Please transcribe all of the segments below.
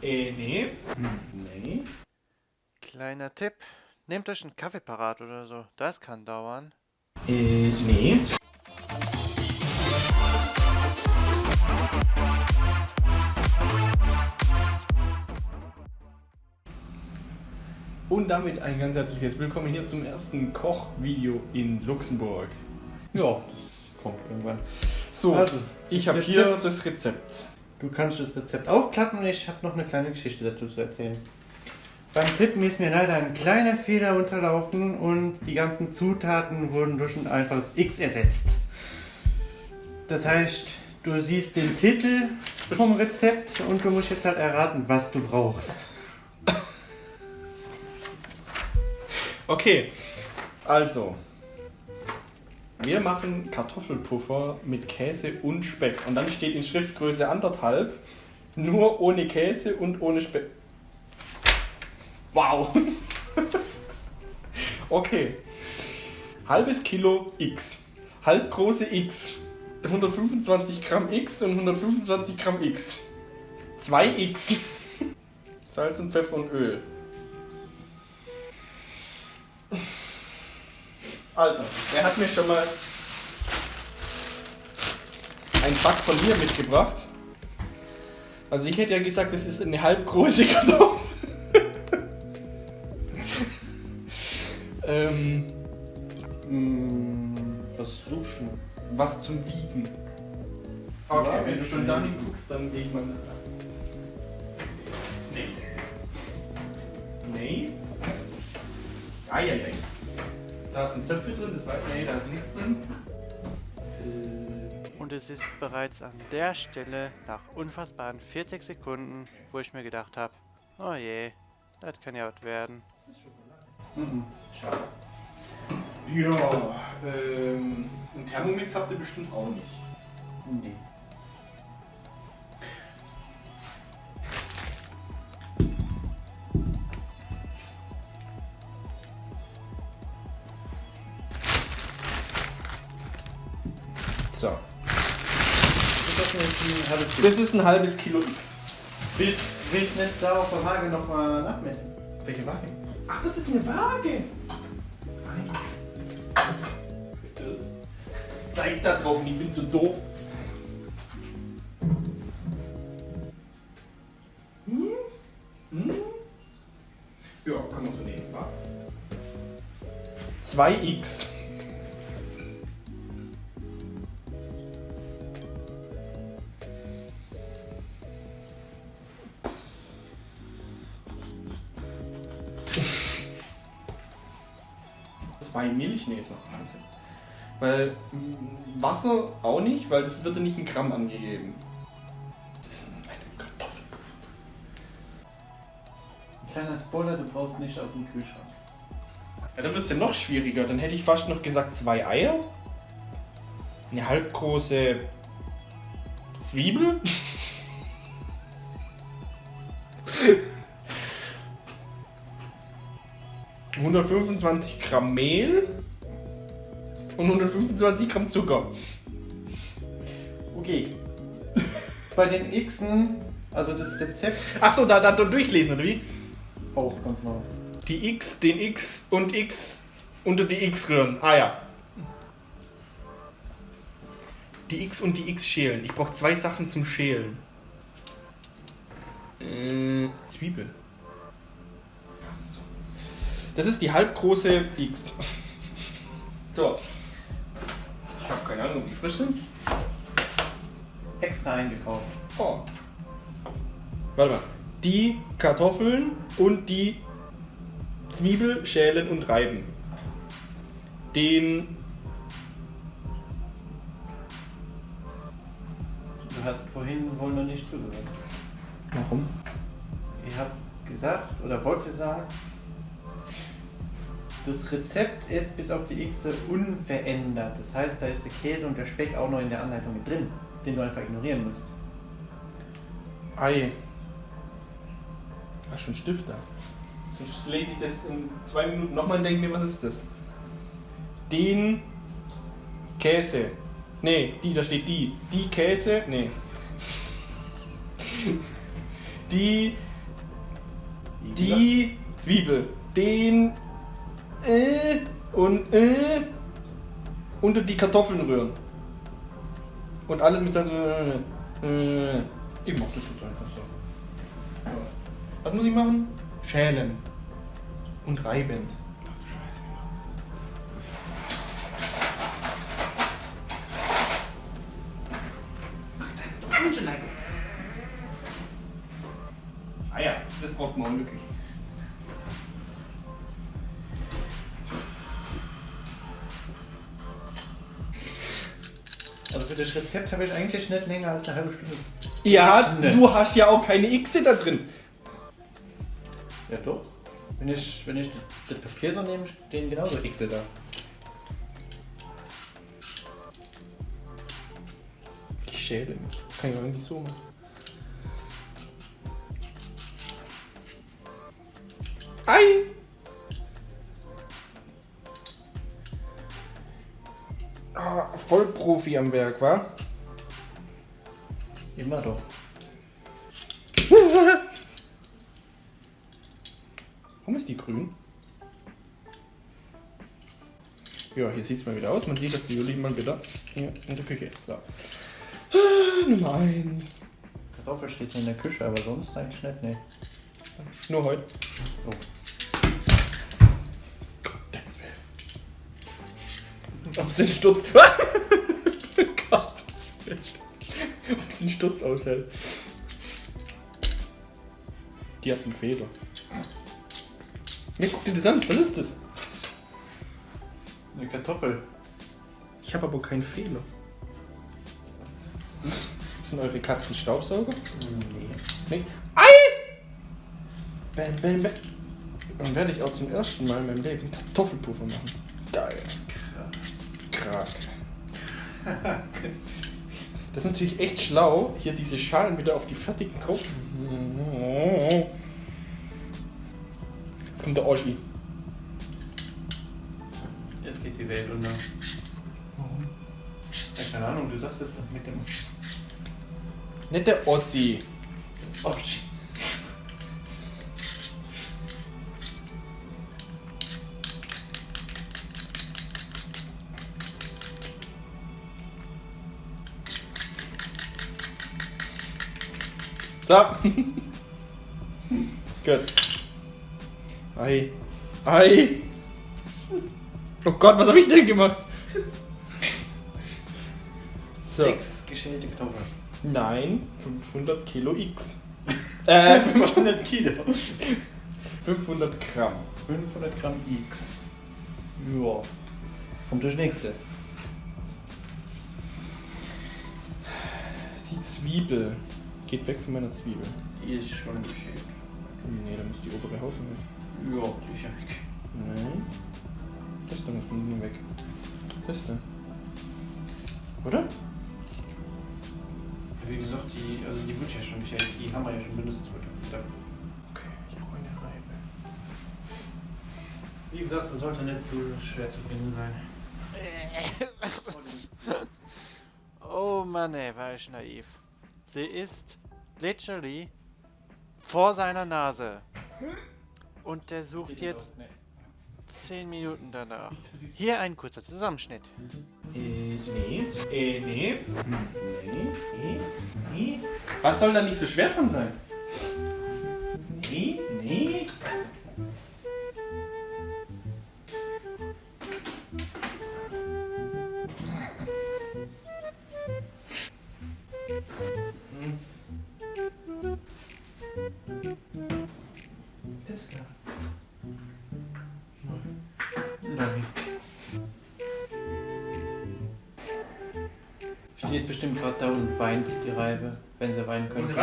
Äh, nee. Nee. Kleiner Tipp. Nehmt euch einen Kaffee parat oder so. Das kann dauern. Äh, nee. Und damit ein ganz herzliches Willkommen hier zum ersten Kochvideo in Luxemburg. Ja, das kommt irgendwann. So, Also, ich habe hier das Rezept. Du kannst das Rezept aufklappen und ich habe noch eine kleine Geschichte dazu zu erzählen. Beim Tippen ist mir leider ein kleiner Fehler unterlaufen und die ganzen Zutaten wurden durch ein einfaches X ersetzt. Das heißt, du siehst den Titel vom Rezept und du musst jetzt halt erraten, was du brauchst. Okay, also. Wir machen Kartoffelpuffer mit Käse und Speck. Und dann steht in Schriftgröße anderthalb, nur ohne Käse und ohne Speck. Wow! okay. Halbes Kilo X. Halbgroße X. 125 Gramm X und 125 Gramm X. 2 X. Salz und Pfeffer und Öl. Also, er hat mir schon mal ein Pack von mir mitgebracht. Also ich hätte ja gesagt, das ist eine halbgroße Kartoffel. ähm, Hm, was suchst du? was zum Wiegen. Okay, Ja, wenn du schon ja. dahin guckst, dann gehe ich mal nach. Nee. Nee. Eieiei. Da sind Töpfe drin, das weiß Nee, da ist nichts drin. Äh, Und es ist bereits an der Stelle nach unfassbaren 40 Sekunden, wo ich mir gedacht habe, oh je, das kann ja was werden. Mhm. Schade. Ja, ähm, einen Thermomix habt ihr bestimmt auch nicht. Nee. Das ist ein halbes Kilo X. Willst, willst du nicht da auf der Waage nochmal nachmessen? Welche Waage? Ach, das ist eine Waage. Zeig da drauf ich bin zu doof. Hm? Hm? Ja, kann man so nehmen, wa? 2x. Milch? Nee, ist noch Wahnsinn. Weil mm, Wasser auch nicht, weil das wird ja nicht in Gramm angegeben. Das ist eine Kartoffelpuffer. Kleiner Spoiler, du brauchst nicht aus dem Kühlschrank. Ja, dann wird es ja noch schwieriger. Dann hätte ich fast noch gesagt zwei Eier. Eine halbgroße Zwiebel. ...125 Gramm Mehl und 125 Gramm Zucker. Okay. Bei den Xen, also das Rezept Achso, da, da durchlesen, oder wie? auch ganz mal. Die X, den X und X unter die X rühren. Ah ja. Die X und die X schälen. Ich brauche zwei Sachen zum Schälen. Äh, Zwiebel. Das ist die halbgroße X. So. Ich habe keine Ahnung, ob die frisch sind. Extra eingekauft. Oh. Warte mal. Die Kartoffeln und die Zwiebel schälen und reiben. Den. Du hast vorhin wohl noch nicht zugehört. Warum? Ich habe gesagt oder wollte sagen, das Rezept ist bis auf die X unverändert. Das heißt, da ist der Käse und der Speck auch noch in der Anleitung mit drin, den du einfach ignorieren musst. Ei. Hast schon einen Stift da. Sonst lese ich das in zwei Minuten nochmal und denke mir, was ist das? Den Käse. Nee, die, da steht die. Die Käse. Nee. Die die Zwiebel, den äh, und äh, unter die Kartoffeln rühren. Und alles mit Salz. Äh, äh. Ich mach das jetzt einfach so. Was muss ich machen? Schälen. Und reiben. Rezept habe ich eigentlich nicht länger als eine halbe Stunde. Ja, du hast ja auch keine X da drin. Ja doch. Wenn ich, wenn ich das Papier so nehme, stehen genauso X da. Ich schäle. Kann ich auch irgendwie so machen. Ei! Ah, Vollprofi am Werk, wa? Immer doch. Warum ist die grün? Ja, hier sieht es mal wieder aus. Man sieht, dass die Juli mal wieder hier in der Küche ist. So. Ah, Nummer 1. Kartoffel steht in der Küche, aber sonst eigentlich nicht, ne. Nur heute. Oh. Gottes Willen. Es den Sturz. Ob es den Sturz aushält. Die hat einen Fehler. Ne, guck dir das an. Was ist das? Eine Kartoffel. Ich habe aber keinen Fehler. Sind eure Katzen Staubsauger? Nee. Nee. Ei! Bam, bam, bam. Dann werde ich auch zum ersten Mal in meinem Leben Kartoffelpuffer machen. Geil. Krass. Das ist natürlich echt schlau, hier diese Schalen wieder auf die fertigen drauf. Jetzt kommt der Oschi. Jetzt geht die Welt unter. Ja, keine Ahnung, du sagst es mit dem. Nicht der Ossi. Oh, So. Gut. Ei. Ei. Oh Gott, was habe ich denn gemacht? So. Sechs geschälte Kartoffeln. Nein, 500 Kilo X. Äh, 500 Kilo. 500 Gramm. 500 Gramm X. Ja. Kommt das nächste. Die Zwiebel. Geht weg von meiner Zwiebel. Die ist schon geschält. Nee, da muss die obere Haut weg. Ja, die ist ja weg. Nein. Das da muss nur weg. Das da. Oder? Wie gesagt, die, also die wird ja schon geschält. Die haben wir ja schon benutzt heute. Okay, ich brauche eine Reibe. Wie gesagt, das sollte nicht so schwer zu finden sein. Oh Mann, ey, war ich naiv. Sie ist literally vor seiner Nase. Und der sucht jetzt 10 Minuten danach. Hier ein kurzer Zusammenschnitt. Was soll da nicht so schwer dran sein? Nee. Nee. Steht bestimmt gerade da und weint die Reibe, wenn sie weinen können.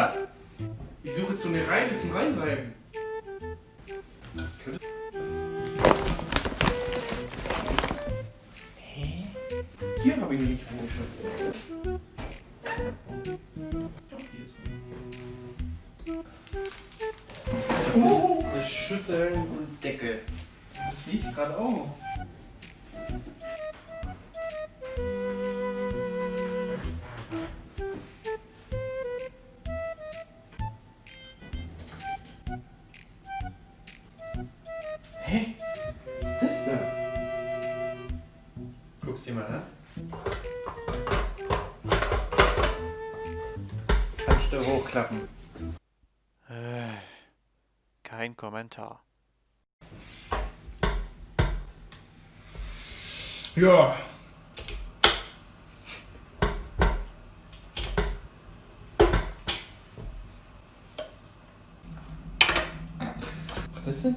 Ich suche jetzt so eine Reibe zum Reinreiben. Ja. Was ist denn?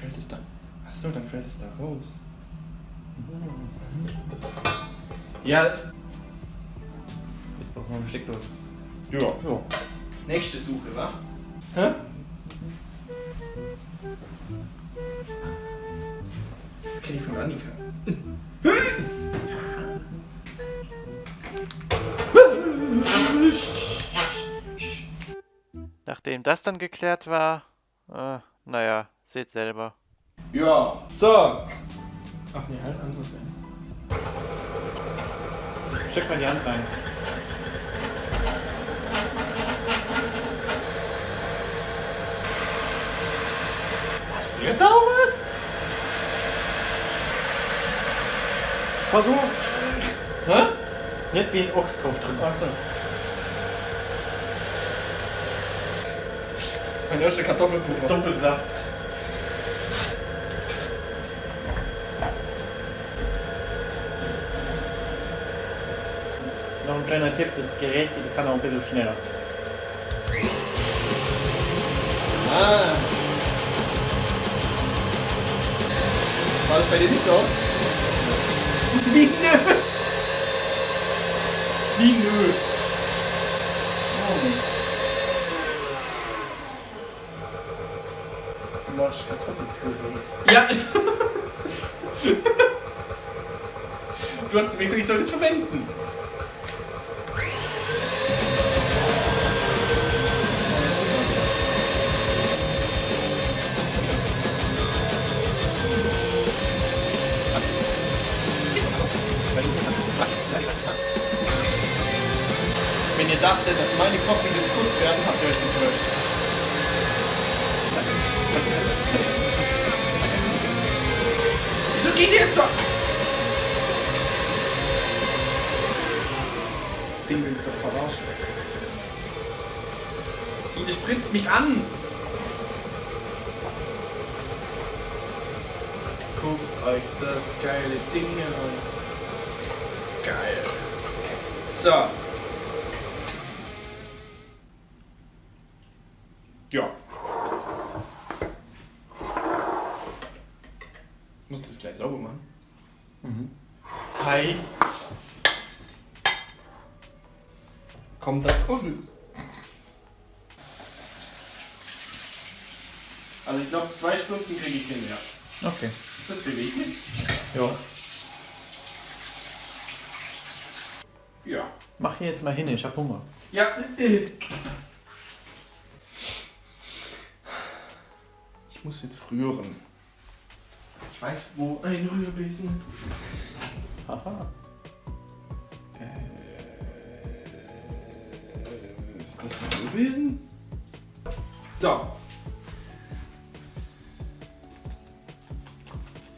Fällt es da? Achso, dann fällt es da raus. Ja, Jetzt brauchen wir eine Steckdose. ja. So. Nächste Suche, wa? Hä? Das kenne ich von Annika. Nachdem das dann geklärt war, äh, naja, seht selber. Ja. So. Ach nee, halt anderes Ende. Steck mal die Hand rein. Passiert da was? Versuch! Hä? Nicht wie ein Ochs drauf drücken. Achso. Mein erster Kartoffelpuffer. Doppelsaft. Noch ein kleiner Tipp, das Gerät das kann auch ein bisschen schneller. Ah. War das bei dir nicht so? Wie nö! Wie nö! Du machst Kartoffelpulver. Ja. du hast gesagt, ich soll das verwenden. Meine Kochvideos kurz werden, habt ihr euch getäuscht. Wieso geht ihr jetzt so? Das Ding will mich doch verarschen. Die, das spritzt mich an. Guckt euch das geile Ding an. Geil. So. Ja. Ich muss das gleich sauber machen. Mhm. Hi. Kommt da unten. Also ich glaube, zwei Stunden kriege ich hin, ja. Okay. Ist das beweglich? Ja. Ja. Mach hier jetzt mal hin, ich hab Hunger. Ja. Ich muss jetzt rühren. Ich weiß, wo ein Rührbesen ist. Haha. Äh, ist das ein Rührbesen? So.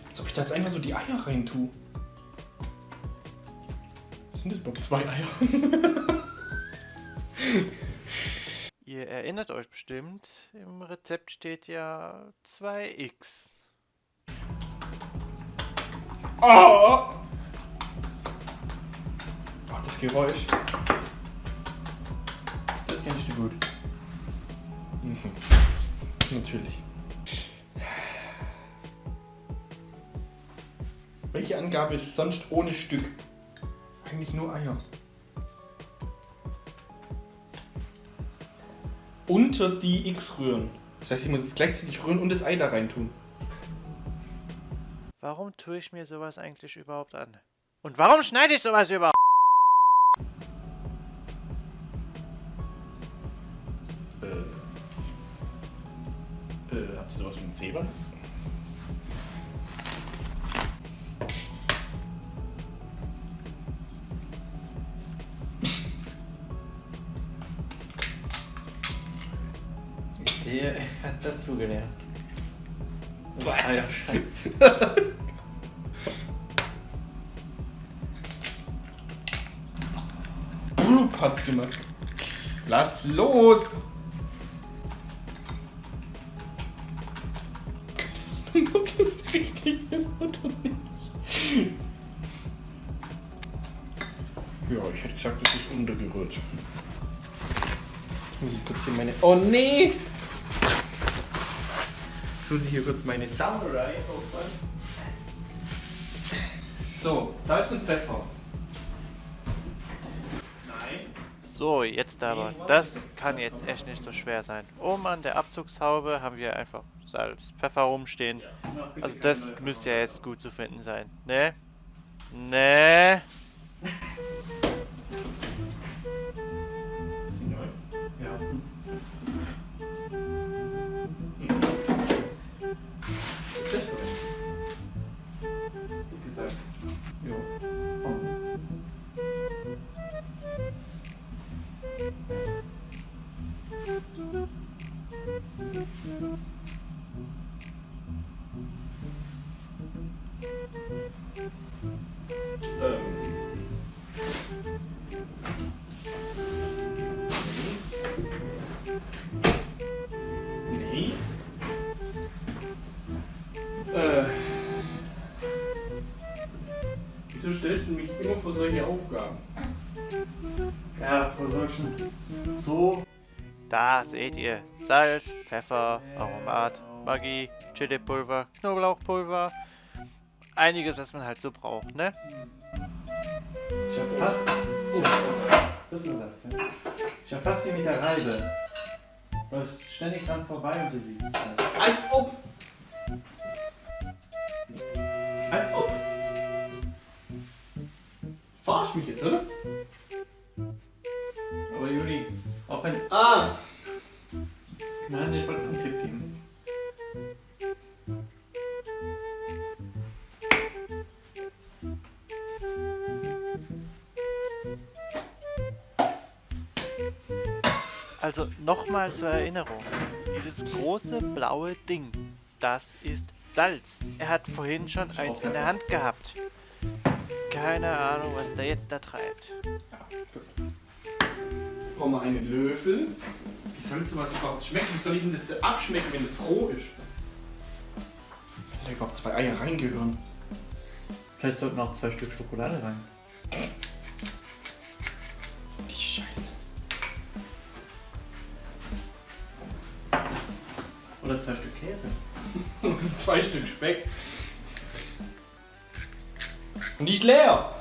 Als ob ich da jetzt einfach so die Eier rein tue. Sind das überhaupt zwei Eier? erinnert euch bestimmt, im Rezept steht ja 2x. Oh! Oh, das Geräusch. Das kennst du gut. Mhm. Natürlich. Welche Angabe ist sonst ohne Stück? Eigentlich nur Eier. Unter die X rühren. Das heißt, ich muss jetzt gleichzeitig rühren und das Ei da rein tun. Warum tue ich mir sowas eigentlich überhaupt an? Und warum schneide ich sowas überhaupt? Äh. Äh, habt ihr sowas wie ein Zebra? Dazugelernt. Ja, scheiße. Blub hat's gemacht. Lass los! Ob das richtig ist oder nicht. Ja, ich hätte gesagt, das ist untergerührt. Jetzt muss ich kurz hier meine. Oh nee! Jetzt muss ich hier kurz meine Samurai aufmachen. So, Salz und Pfeffer. Nein. So, jetzt aber. Das kann jetzt echt nicht so schwer sein. Oben an der Abzugshaube haben wir einfach Salz, Pfeffer rumstehen. Also das müsste ja jetzt gut zu finden sein. Ne? Ne? stellst du mich immer vor solche Aufgaben? Ja, vor solchen so Da seht ihr Salz, Pfeffer, Aromat, Maggi, Chilipulver, Knoblauchpulver. Einiges, was man halt so braucht, ne? Ich hab fast. Oh, das ist das, ja. Ich hab fast wie mit der Reibe. Du läufst ständig dran vorbei und du siehst es halt. Als ob! Als ob! Verarsch mich jetzt, oder? Aber Juli, auch wenn. Ah! Nein, ich wollte einen Tipp geben. Also nochmal zur Erinnerung. Dieses große blaue Ding, das ist Salz. Er hat vorhin schon eins in der Hand gehabt. Keine Ahnung, was der jetzt da treibt. Jetzt brauchen wir einen Löffel. Wie soll sowas überhaupt schmecken? Wie soll ich denn das abschmecken, wenn das roh ist? Da überhaupt zwei Eier reingehören. Vielleicht sollten noch zwei Stück Schokolade rein. Die Scheiße. Oder zwei Stück Käse. Und zwei Stück Speck. Und die ist leer.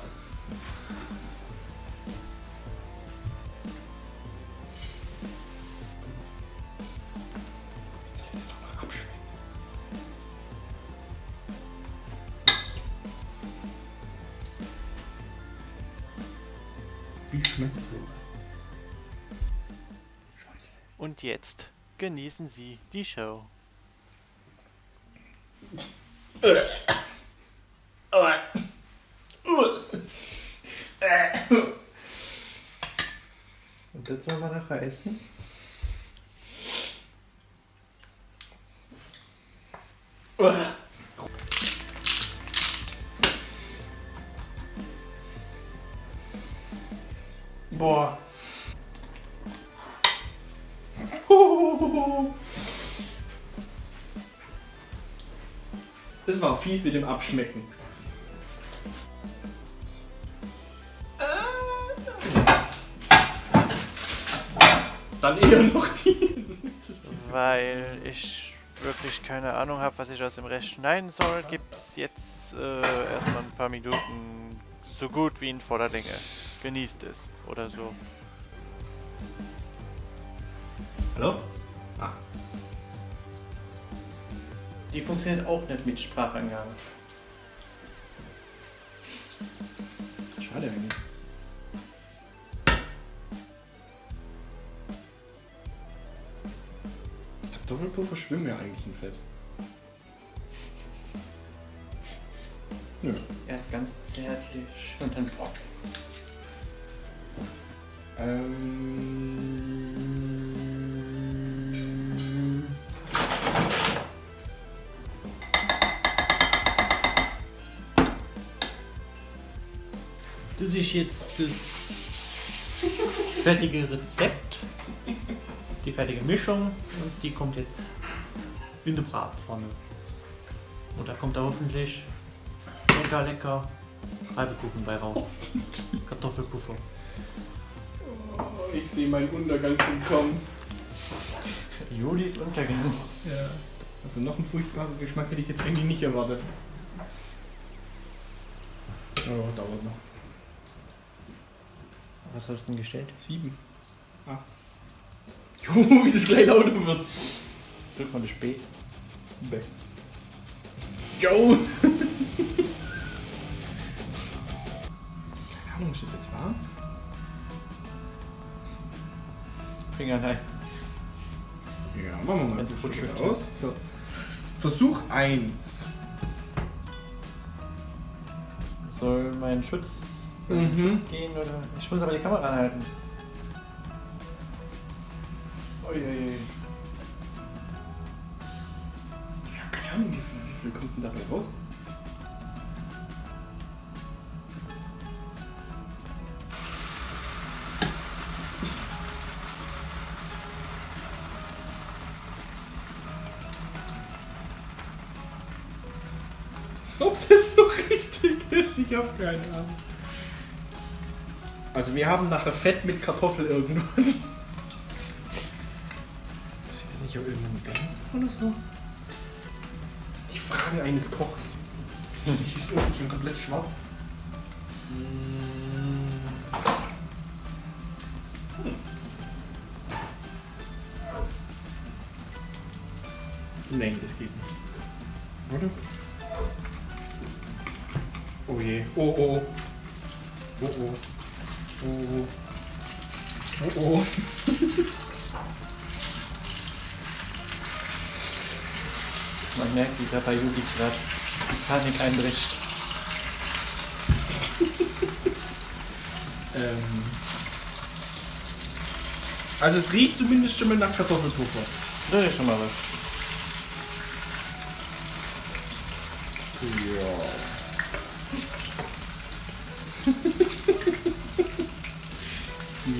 Genießen Sie die Show. Und jetzt wollen wir nachher essen? Boah. Fies mit dem Abschmecken. Dann eher noch die. Weil ich wirklich keine Ahnung habe, was ich aus dem Rest schneiden soll, gibt es jetzt äh, erstmal ein paar Minuten so gut wie in voller Länge. Genießt es oder so. Hallo? Die funktioniert auch nicht mit Sprachangabe. Schade eigentlich. Kartoffelpuffer schwimmen ja eigentlich im Fett. Nö. Erst ganz zärtlich und dann. Ähm. Sich jetzt das fertige Rezept, die fertige Mischung und die kommt jetzt in die Bratpfanne. Und da kommt da hoffentlich lecker, lecker Reibekuchen bei raus. Kartoffelpuffer. Oh, ich sehe meinen Untergang schon kommen. Julis Untergang. Ja. Also noch ein furchtbarer Geschmack hätte ich jetzt eigentlich nicht erwartet. Oh, dauert noch. Was hast du denn gestellt? Sieben. Acht. Juhu, wie das gleich lauter wird. Drück mal das B. Bäh. Jo! Keine Ahnung, ist das jetzt warm? Finger rein. Ja, machen wir mal. Wenn's das gut Stück schmeckt. aus. So. Versuch 1. Soll mein Schutz, soll Mhm. Schutz gehen oder? Ich muss aber die Kamera anhalten. Uiuiui. Ja, keine Ahnung, wie viel, wie viel kommt denn dabei raus? Ob das so richtig ist, ich habe keine Ahnung. Also wir haben nachher Fett mit Kartoffel irgendwas. Ist das nicht auf irgendeinem Band oder so? Die Fragen eines Kochs. Ich ist unten schon komplett schwarz. Nee, das geht nicht. Oder? Oh je. Oh. Oh oh. Oh oh. Oh. Man merkt, wie da bei Juli gerade die Panik einbricht. Ähm. Also es riecht zumindest schon mal nach Kartoffelpuffer. Das ist schon mal was.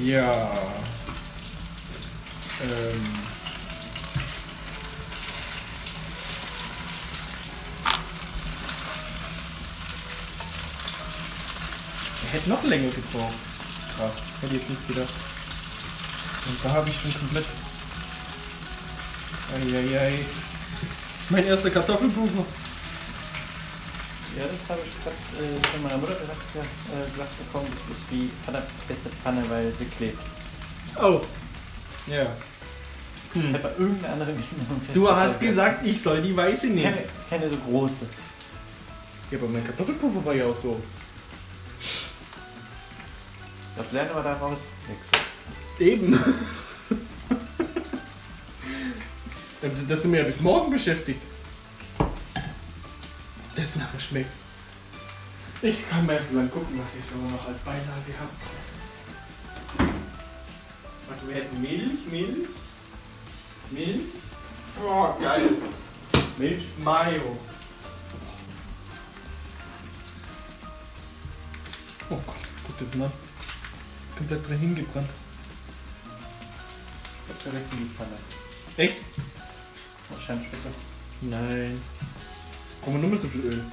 Ja. Ähm. Er hätte noch länger gebraucht. Krass, hätte ich jetzt nicht gedacht. Und da habe ich schon komplett. Eieiei. Mein erster Kartoffelpuffer. Ja, das habe ich gerade äh, von meiner Mutter gesagt, ja, äh, gesagt bekommen. Das ist wie beste Pfanne, weil sie klebt. Oh. Ja. Ich habe bei irgendeiner anderen genommen. Du hast gesagt, ich soll die weiße nehmen. Keine, keine so große. Ja, aber mein Kartoffelpuffer war ja auch so. Was lernen wir daraus? Nix. Eben. Da da sind wir ja bis morgen beschäftigt. Das nachher schmeckt. Ich kann mir erst mal gucken, was ihr so noch als Beilage habt. Also wir hätten Milch, Milch, Milch. Oh, geil. Milch, Mayo. Oh Gott, guck das mal. Komplett drin hingebrannt. Ich hab direkt in die Pfanne. Echt? Wahrscheinlich besser. Nein. Brauchen wir nur mal so viel Öl.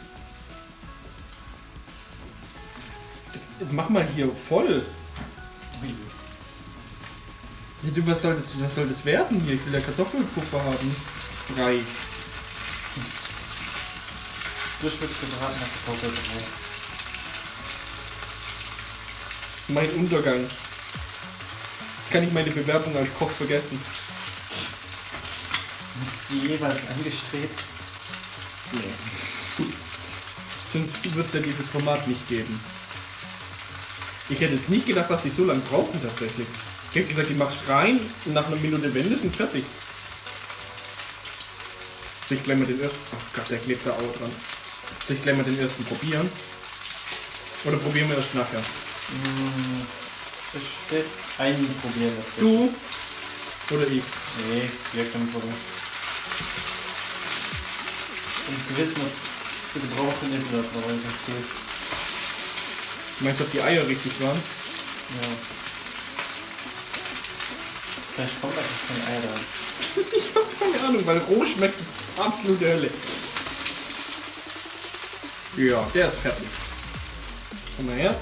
Mach mal hier voll. Ja, du, was soll, das, was soll das werden hier? Ich will ja Kartoffelpuffer haben, frei. Frisch wird gebraten, nach Kartoffelbrei. Mein Untergang. Jetzt kann ich meine Bewerbung als Koch vergessen. Ist die jeweils angestrebt? Nee. Sonst wird es ja dieses Format nicht geben. Ich hätte jetzt nicht gedacht, dass sie so lange brauchen tatsächlich. Ich hätte gesagt, ich mach's rein und nach einer Minute Wende sind fertig. Soll ich gleich mal den ersten. Oh Gott, der klebt da auch dran. Soll ich gleich mal den ersten probieren? Oder probieren wir erst nachher? Hm, Das steht ein probieren. Du oder ich? Nee, wir können probieren. Um zu wissen, ob es zu gebrauchen ist oder ob noch irgendwas fehlt. Meinst du, ob die Eier richtig waren? Ja. Vielleicht kommt da kein Ei dran. Ich hab keine Ahnung, weil roh schmeckt es absolute Hölle. Ja, der ist fertig. Komm mal her.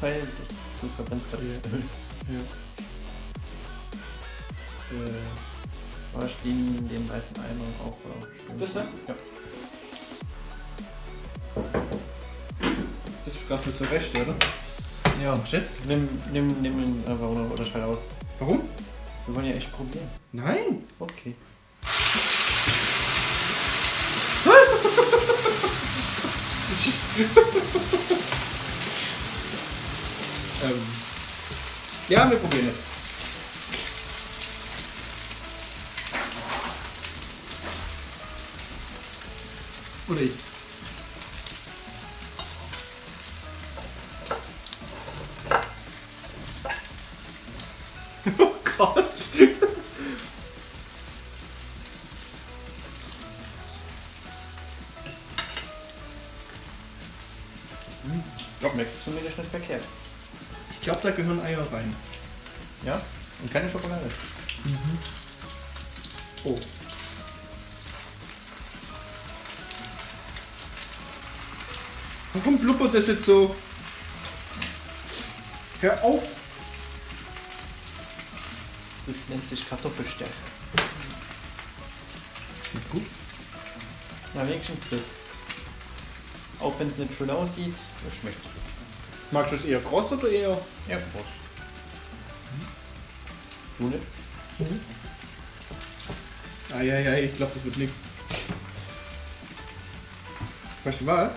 Weil das, du verbrennst gerade das Öl. Ja. Äh, Wasch den, den weißen Eimer auf. äh, Das da? Ja. das ist gerade so recht, oder? Ja, shit. Nimm, nimm, nimm ihn einfach oder, oder schalt aus. Warum? Wir wollen ja echt probieren. Nein. Okay. Ähm. Ja, wir probieren es. Oder ich. Blubbert das jetzt so? Hör auf! Das nennt sich Kartoffelstärke. Schmeckt gut. Na, wenigstens das. Auch wenn es nicht schön aussieht, es schmeckt. Magst du es eher kross oder eher? Ja, Prost. Du nicht? Eieiei, ich glaube, das wird nichts. Weißt du was?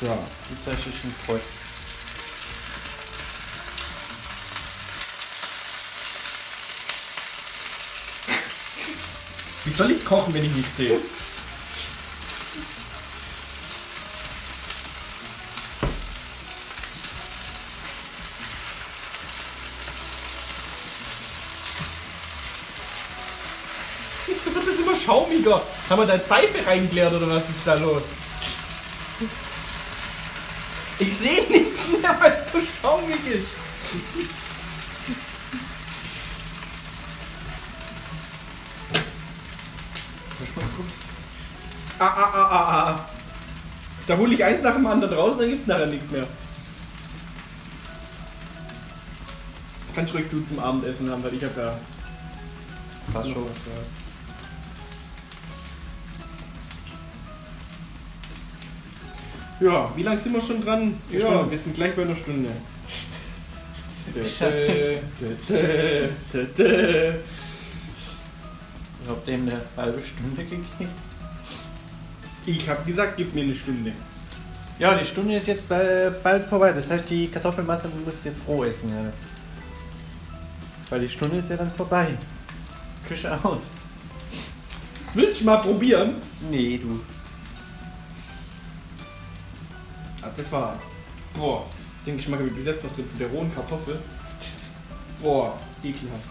So. Die zeige ich ein Kreuz. Wie soll ich kochen, wenn ich nichts sehe? Wieso wird das immer schaumiger? Haben wir da Seife reingeleert oder was ist da los? Ich sehe nichts mehr, weil es so schaumig ist. Ah, ah, ah, ah, ah. Da hole ich eins nach dem anderen raus, dann gibt's nachher nichts mehr. Kannst ruhig du zum Abendessen haben, weil ich habe ja. Passt schon. Ja, wie lange sind wir schon dran? Eine ja, Stunde. wir sind gleich bei einer Stunde. Ich habe dem eine halbe Stunde gegeben. Ich habe gesagt, gib mir eine Stunde. Ja, die Stunde ist jetzt äh, bald vorbei. Das heißt, die Kartoffelmasse muss jetzt roh essen. Ja. Weil die Stunde ist ja dann vorbei. Küche aus. Willst du mal probieren? Nee, du. Das war. Boah, den Geschmack habe ich bis jetzt noch drin von der rohen Kartoffel. Boah, ekelhaft.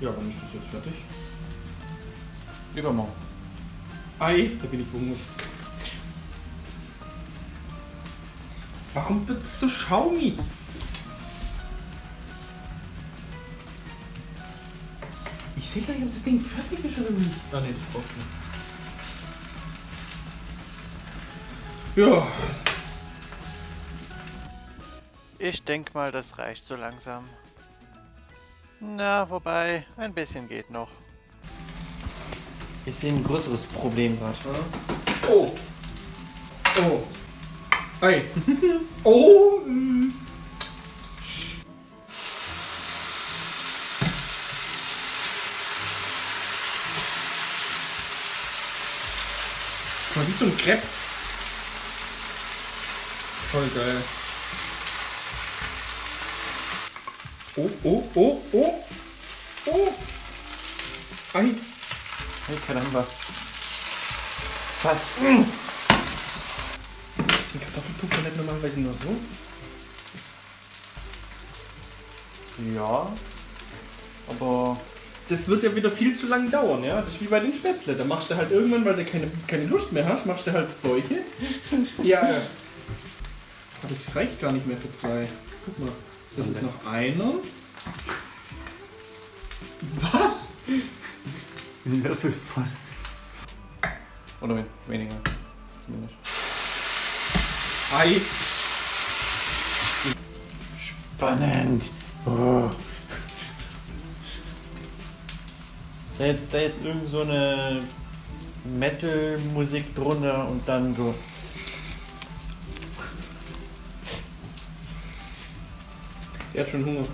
Ja, wann ist das jetzt fertig? Übermorgen. Ei, da bin ich verhungert. Warum wird das so schaumig? Ich sehe gleich, ob das Ding fertig ist oder nicht. Ah ne, das braucht noch. Ja, Ich denk mal, das reicht so langsam. Na, wobei, ein bisschen geht noch. Ich sehe ein größeres Problem gerade. Oh. Oh. Ei. oh. Geil. Oh, oh, oh, oh. Oh. Ei. Hey, caramba. Was? Sind Kartoffelpuffer nicht normalerweise nur so? Ja. Aber. Das wird ja wieder viel zu lang dauern, ja? Das ist wie bei den Spätzle. Da machst du halt irgendwann, weil du keine, keine Lust mehr hast, machst du halt solche. ja. Aber das reicht gar nicht mehr für zwei. Guck mal. Das ist noch einer. Was? Ein Löffel voll. Oder wen- weniger. Zumindest. Ei. Spannend. Oh. Da jetzt, da jetzt irgend so eine Metal-Musik drunter und dann so. Der hat schon Hunger.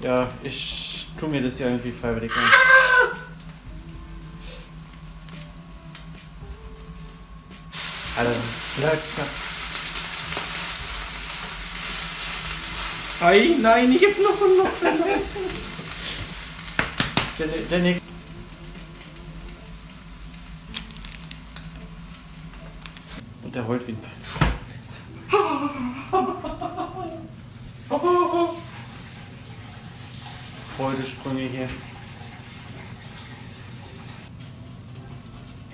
Ja, ich tu mir das ja irgendwie freiwillig an. Alter, bleib da. Ei, nein, ich hab noch und noch. Der, der Nick. Und der heult wie ein Pfeil. Freudesprünge hier.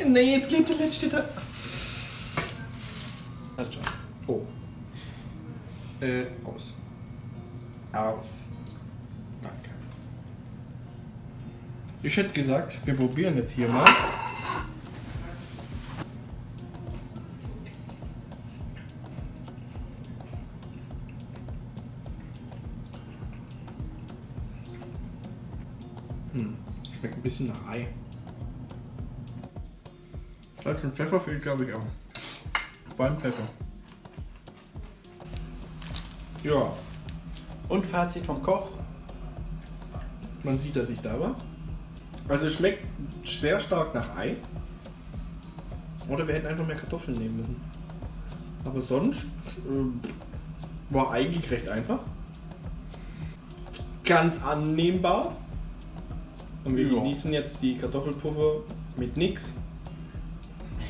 Nee, jetzt klebt der letzte da. Passt schon. Oh. Äh, aus. Aus. Danke. Ich hätte gesagt, wir probieren jetzt hier mal. Salz und Pfeffer fehlt, glaube ich, auch. Vor allem Pfeffer. Ja, Und Fazit vom Koch. man sieht, dass ich da war. Also es schmeckt sehr stark nach Ei. Oder wir hätten einfach mehr Kartoffeln nehmen müssen. Aber sonst ähm, war eigentlich recht einfach. Ganz annehmbar. Und wir Ja. genießen jetzt die Kartoffelpuffer mit nix.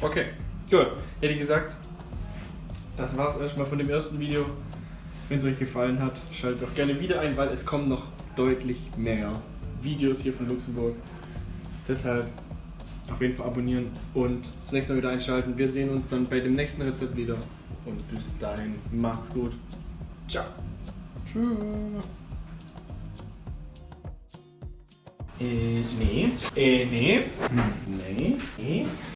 Okay, gut. Hätte ich gesagt, das war's erstmal von dem ersten Video. Wenn es euch gefallen hat, schaltet doch gerne wieder ein, weil es kommen noch deutlich mehr Videos hier von Luxemburg. Deshalb auf jeden Fall abonnieren und das nächste Mal wieder einschalten. Wir sehen uns dann bei dem nächsten Rezept wieder. Und bis dahin, macht's gut. Ciao. Tschüss. Äh, nee. Äh, nee. Nee. Nee.